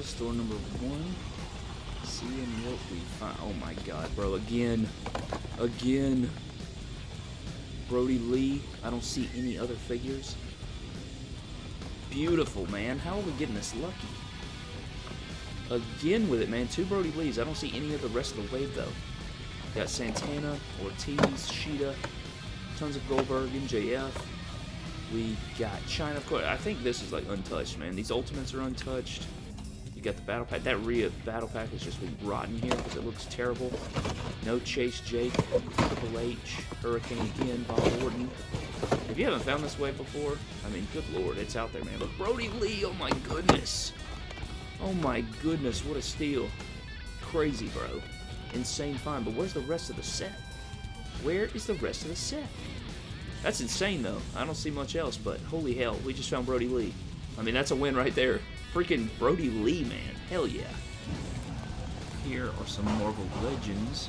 guys. Store number one. Seeing what we find. Oh my god, bro. Again. Again. Brodie Lee. I don't see any other figures. Beautiful, man. How are we getting this lucky? Again with it, man. Two Brodie Lees. I don't see any of the rest of the wave, though. Got Santana, Ortiz, Shida, tons of Goldberg, MJF. We got Chyna, of course. I think this is like untouched, man. These ultimates are untouched. You got the battle pack. That Rhea battle pack has just been rotten here because it looks terrible. No Chase Jake, Triple H, Hurricane again, Bob Orton. If you haven't found this wave before, I mean, good lord, it's out there, man. But Brodie Lee, oh my goodness. Oh my goodness, what a steal. Crazy, bro. Insane find, but where's the rest of the set? Where is the rest of the set? That's insane, though. I don't see much else, but holy hell, we just found Brodie Lee. I mean, that's a win right there. Freaking Brodie Lee, man. Hell yeah. Here are some Marvel Legends.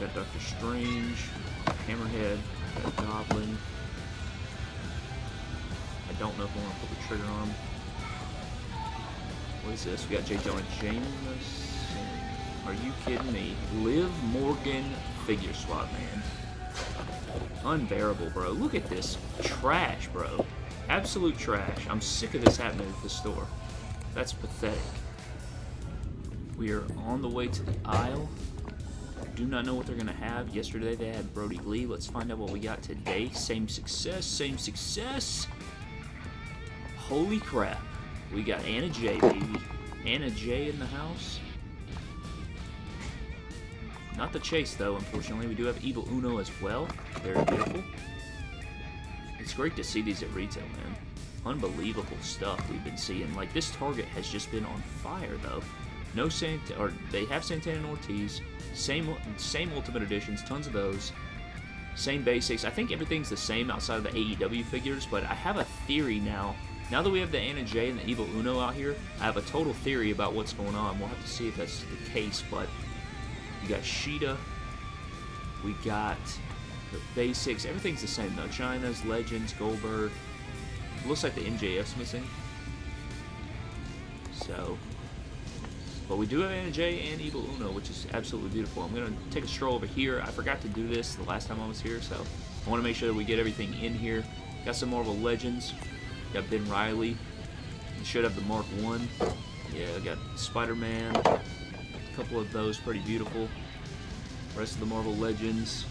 Got Doctor Strange, Hammerhead, got Goblin. I don't know if I want to pull the trigger on him. What is this? We got J. Jonah Jameson. Are you kidding me? Liv Morgan figure swap, man. Unbearable, bro. Look at this trash, bro. Absolute trash. I'm sick of this happening at the store. That's pathetic. We are on the way to the aisle. Do not know what they're going to have. Yesterday they had Brodie Lee. Let's find out what we got today. Same success, same success. Holy crap. We got Anna Jay, baby. Anna Jay in the house. Not the chase, though, unfortunately. We do have Evil Uno as well. Very beautiful. It's great to see these at retail, man. Unbelievable stuff we've been seeing. Like, this Target has just been on fire, though. No Sant or they have Santana and Ortiz. Same same Ultimate Editions, tons of those. Same basics. I think everything's the same outside of the AEW figures, but I have a theory now. Now that we have the Anna Jay and the Evil Uno out here, I have a total theory about what's going on. We'll have to see if that's the case, but you got Shida. We got basics. Everything's the same though. Chyna's, Legends, Goldberg. Looks like the MJF's missing. So, but we do have Anna and Evil Uno, which is absolutely beautiful. I'm to take a stroll over here. I forgot to do this the last time I was here, so I want to make sure that we get everything in here. Got some Marvel Legends. Got Ben Riley. Should have the Mark 1. Yeah, got Spider-Man. A couple of those pretty beautiful. Rest of the Marvel Legends.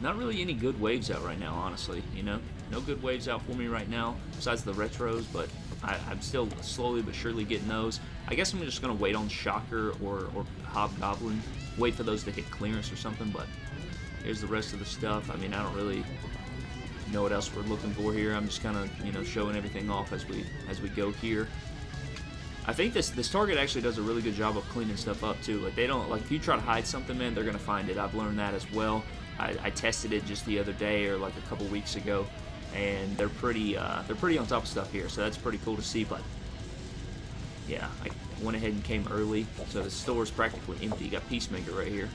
Not really any good waves out right now, honestly, you know? No good waves out for me right now, besides the retros, but I, am still slowly but surely getting those. I guess I'm just going to wait on Shocker or, or Hobgoblin, wait for those to hit clearance or something, but here's the rest of the stuff. I mean, I don't really know what else we're looking for here. I'm just kind of, you know, showing everything off as we as we go here. I think this this Target actually does a really good job of cleaning stuff up too. Like they don't like if you try to hide something, man, they're gonna find it. I've learned that as well. I, I tested it just the other day or like a couple weeks ago, and they're pretty uh, they're pretty on top of stuff here. So that's pretty cool to see. But yeah, I went ahead and came early, so the store is practically empty. You got Peacemaker right here.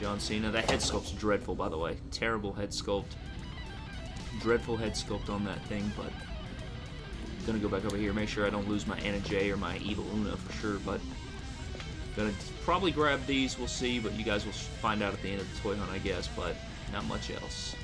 John Cena. That head sculpt's dreadful, by the way. Terrible head sculpt. Dreadful head sculpt on that thing, but I'm gonna go back over here, make sure I don't lose my Anna Jay or my Evil Uno for sure, but gonna probably grab these, we'll see, but you guys will find out at the end of the toy hunt, I guess, but not much else.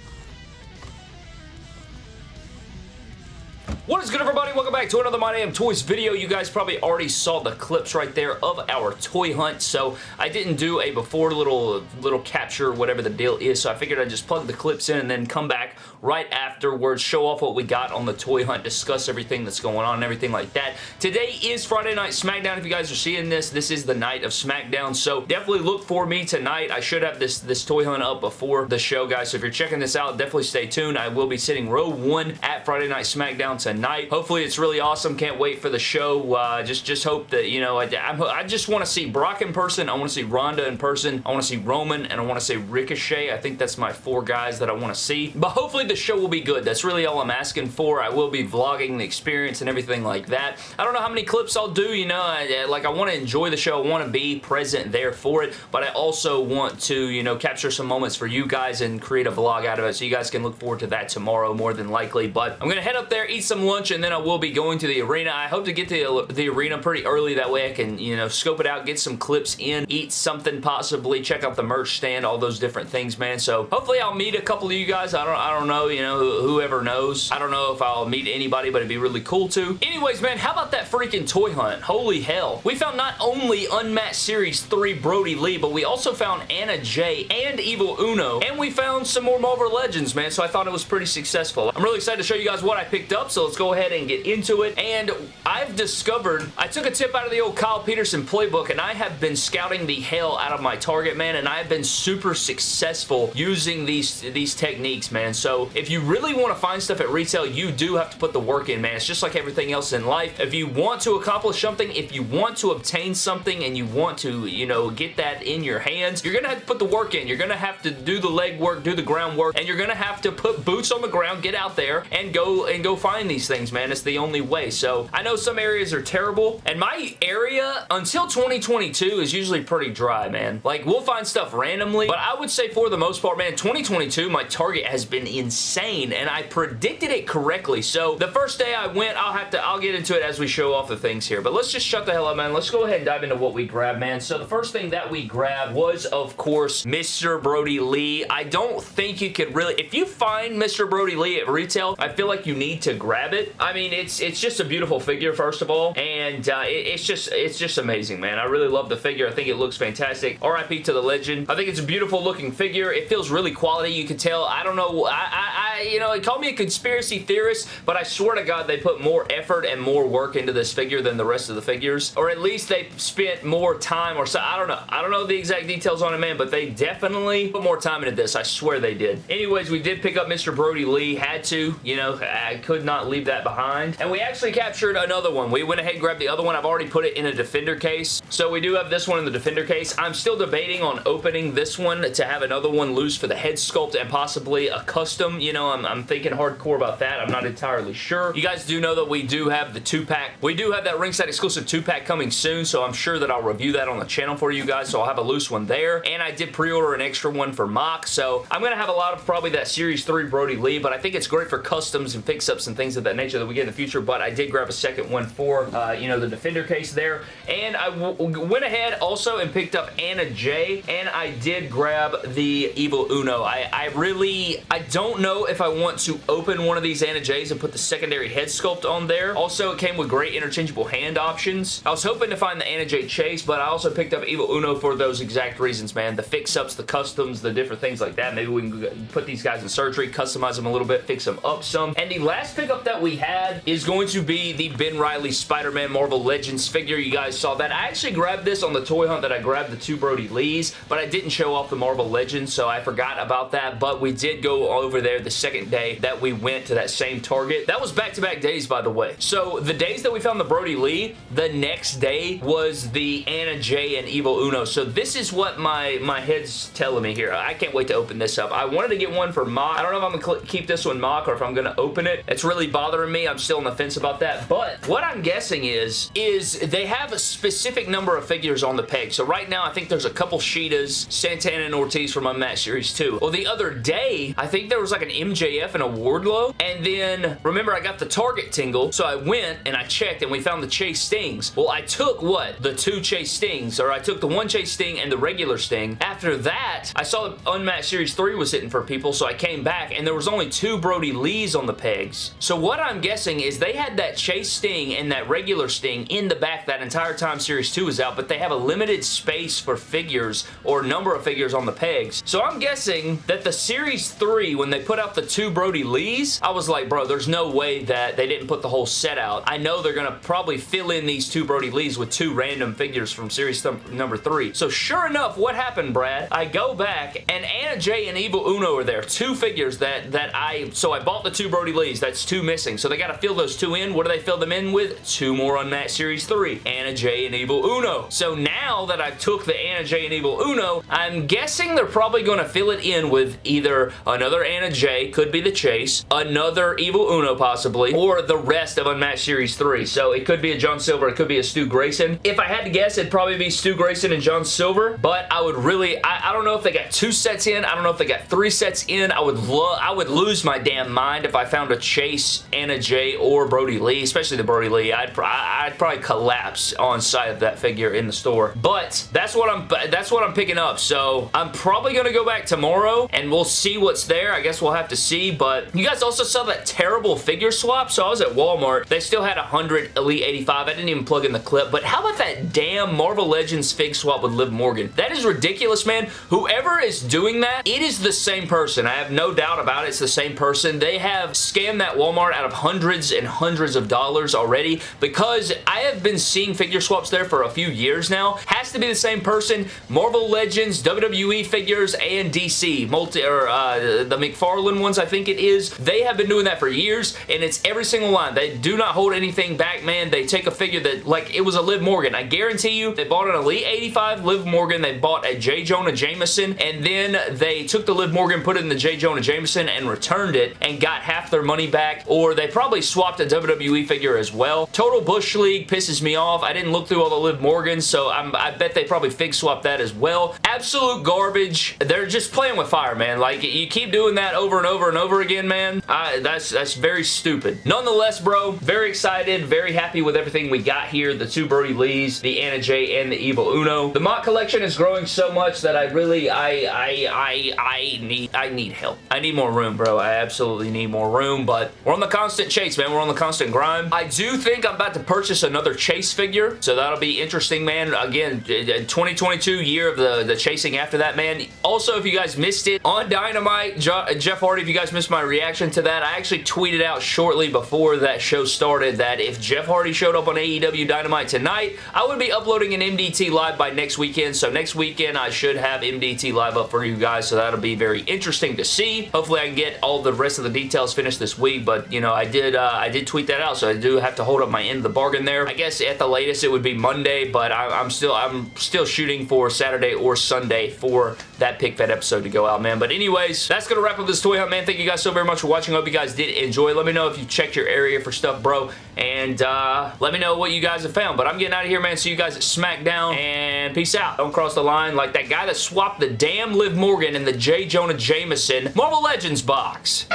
What is good everybody? Welcome back to another My Damn Toys video. You guys probably already saw the clips right there of our toy hunt. So I didn't do a before little little capture, whatever the deal is. So I figured I'd just plug the clips in and then come back right afterwards, show off what we got on the toy hunt, discuss everything that's going on and everything like that. Today is Friday Night SmackDown. If you guys are seeing this, this is the night of SmackDown. So definitely look for me tonight. I should have this, this toy hunt up before the show, guys. So if you're checking this out, definitely stay tuned. I will be sitting row one at Friday Night SmackDown tonight tonight. Hopefully it's really awesome. Can't wait for the show. Uh, just, just hope that, you know, I, I, I just want to see Brock in person. I want to see Ronda in person. I want to see Roman and I want to see Ricochet. I think that's my four guys that I want to see. But hopefully the show will be good. That's really all I'm asking for. I will be vlogging the experience and everything like that. I don't know how many clips I'll do, you know, I, like I want to enjoy the show. I want to be present there for it, but I also want to, you know, capture some moments for you guys and create a vlog out of it so you guys can look forward to that tomorrow more than likely. But I'm going to head up there, eat some lunch and then I will be going to the arena. I hope to get to the arena pretty early. That way I can, you know, scope it out, get some clips in, eat something possibly, check out the merch stand, all those different things, man. So hopefully I'll meet a couple of you guys. I don't, I don't know, you know, whoever knows. I don't know if I'll meet anybody, but it'd be really cool to. Anyways, man, how about that freaking toy hunt? Holy hell. We found not only Unmatched Series 3 Brodie Lee, but we also found Anna Jay and Evil Uno, and we found some more Marvel Legends, man, so I thought it was pretty successful. I'm really excited to show you guys what I picked up, so let's go ahead and get into it. And I've discovered, I took a tip out of the old Kyle Peterson playbook, and I have been scouting the hell out of my target, man, and I've been super successful using these, these techniques, man. So if you really want to find stuff at retail, you do have to put the work in, man. It's just like everything else in life. If you want to accomplish something, if you want to obtain something and you want to, you know, get that in your hands, you're going to have to put the work in. You're going to have to do the leg work, do the groundwork, and you're going to have to put boots on the ground, get out there, and go and go find these things, man. It's the only way. So I know some areas are terrible, and my area until 2022 is usually pretty dry, man. Like, we'll find stuff randomly, but I would say for the most part, man, 2022, my target has been insane, and I predicted it correctly. So the first day I went, I'll have to, I'll get into it as we show off the things here, but let's just shut the hell up, man. Let's go ahead and dive into what we grabbed, man. So the first thing that we grabbed was, of course, Mr. Brodie Lee. I don't think you could really, if you find Mr. Brodie Lee at retail, I feel like you need to grab I mean, it's it's just a beautiful figure, first of all, and uh, it, it's just it's just amazing, man. I really love the figure. I think it looks fantastic. RIP to the legend. I think it's a beautiful looking figure. It feels really quality. You can tell. I don't know. I, I, I you know, it called me a conspiracy theorist, but I swear to God, they put more effort and more work into this figure than the rest of the figures, or at least they spent more time or so. I don't know. I don't know the exact details on it, man, but they definitely put more time into this. I swear they did. Anyways, we did pick up Mr. Brodie Lee. Had to. You know, I could not leave that behind. And we actually captured another one. We went ahead and grabbed the other one. I've already put it in a Defender case. So we do have this one in the Defender case. I'm still debating on opening this one to have another one loose for the head sculpt and possibly a custom. You know, I'm, I'm thinking hardcore about that. I'm not entirely sure. You guys do know that we do have the two-pack. We do have that ringside exclusive two-pack coming soon, so I'm sure that I'll review that on the channel for you guys, so I'll have a loose one there. And I did pre-order an extra one for Mock, so I'm going to have a lot of probably that Series 3 Brodie Lee, but I think it's great for customs and fix-ups and things of that nature that we get in the future, but I did grab a second one for, uh, you know, the Defender case there. And I went ahead also and picked up Anna Jay, and I did grab the Evil Uno. I, I really, I don't know if I want to open one of these Anna Jay's and put the secondary head sculpt on there. Also, it came with great interchangeable hand options. I was hoping to find the Anna Jay Chase, but I also picked up Evil Uno for those exact reasons, man. The fix-ups, the customs, the different things like that. Maybe we can put these guys in surgery, customize them a little bit, fix them up some. And the last pickup that we had is going to be the Ben Riley Spider-Man Marvel Legends figure. You guys saw that. I actually grabbed this on the toy hunt that I grabbed the two Brodie Lees, but I didn't show off the Marvel Legends, so I forgot about that, but we did go over there the second day that we went to that same Target. That was back-to-back -back days, by the way. So the days that we found the Brodie Lee, the next day was the Anna Jay and Evil Uno. So this is what my, my head's telling me here. I can't wait to open this up. I wanted to get one for mock. I don't know if I'm going to keep this one mock or if I'm going to open it. It's really bothering me. I'm still on the fence about that. But what I'm guessing is, is they have a specific number of figures on the peg. So right now, I think there's a couple Shidas, Santana and Ortiz from Unmatched Series 2. Well, the other day, I think there was like an MJF and a Wardlow. And then, remember, I got the Target tingle. So I went and I checked and we found the Chase Stings. Well, I took what? The two Chase Stings. Or I took the one Chase Sting and the regular Sting. After that, I saw Unmatched Series 3 was hitting for people. So I came back and there was only two Brodie Lees on the pegs. So what I'm guessing is they had that Chase Sting and that regular Sting in the back that entire time Series 2 was out. But they have a limited space for figures or number of figures on the pegs. So I'm guessing that the Series 3, when they put out the two Brodie Lees, I was like, bro, there's no way that they didn't put the whole set out. I know they're going to probably fill in these two Brodie Lees with two random figures from Series number 3. So sure enough, what happened, Brad? I go back and Anna Jay and Evil Uno are there. Two figures that, that I... So I bought the two Brodie Lees. That's two missing. So they got to fill those two in. What do they fill them in with? Two more on Unmatched Series 3. Anna Jay and Evil Uno. So now that I've took the Anna Jay and Evil Uno, I'm guessing they're probably going to fill it in with either another Anna Jay, could be the Chase, another Evil Uno possibly, or the rest of Unmatched Series 3. So it could be a John Silver, it could be a Stu Grayson. If I had to guess, it'd probably be Stu Grayson and John Silver, but I would really, I, I don't know if they got two sets in, I don't know if they got three sets in. I would love, I would lose my damn mind if I found a Chase Anna Jay or Brodie Lee, especially the Brodie Lee. I'd, I'd probably collapse on sight of that figure in the store. But that's what I'm, that's what I'm picking up. So I'm probably going to go back tomorrow and we'll see what's there. I guess we'll have to see, but you guys also saw that terrible figure swap. So I was at Walmart. They still had 100 Elite 85. I didn't even plug in the clip, but how about that damn Marvel Legends fig swap with Liv Morgan? That is ridiculous, man. Whoever is doing that, it is the same person. I have no doubt about it. It's the same person. They have scammed that Walmart out of hundreds and hundreds of dollars already because I have been seeing figure swaps there for a few years now. Has to be the same person. Marvel Legends, WWE figures, and DC. Multi, or uh, the McFarlane ones, I think it is. They have been doing that for years, and it's every single line. They do not hold anything back, man. They take a figure that, like, it was a Liv Morgan. I guarantee you, they bought an Elite 85 Liv Morgan. They bought a J. Jonah Jameson, and then they took the Liv Morgan, put it in the J. Jonah Jameson, and returned it, and got half their money back, or they probably swapped a WWE figure as well. Total Bush League pisses me off. I didn't look through all the Liv Morgans, so I'm, I bet they probably fig swapped that as well. Absolute garbage. They're just playing with fire, man. Like, you keep doing that over and over and over again, man. I, that's, that's very stupid. Nonetheless, bro, very excited, very happy with everything we got here. The two Brodie Lees, the Anna Jay, and the Evil Uno. The mock collection is growing so much that I really, I, I, I, I need, I need help. I need more room, bro. I absolutely need more room, but we're on the constant chase, man. We're on the constant grind. I do think I'm about to purchase another Chase figure, so that'll be interesting, man. Again, 2022 year of the, the chasing after that, man. Also, if you guys missed it, on Dynamite, Jeff Hardy, if you guys missed my reaction to that, I actually tweeted out shortly before that show started that if Jeff Hardy showed up on AEW Dynamite tonight, I would be uploading an MDT live by next weekend. So next weekend, I should have MDT live up for you guys, so that'll be very interesting to see. Hopefully, I can get all the rest of the details finished this week, but, you know, I did, uh, I did tweet that out, so I do have to hold up my end of the bargain there. I guess at the latest, it would be Monday, but I, I'm still, I'm still shooting for Saturday or Sunday for that Pick Fed episode to go out, man. But anyways, that's to wrap up this toy hunt, man. Thank you guys so very much for watching. I hope you guys did enjoy. Let me know if you checked your area for stuff, bro. And uh, let me know what you guys have found. But I'm getting out of here, man. See you guys at SmackDown. And peace out. Don't cross the line like that guy that swapped the damn Liv Morgan in the J. Jonah Jameson Marvel Legends box.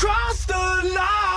You crossed the line.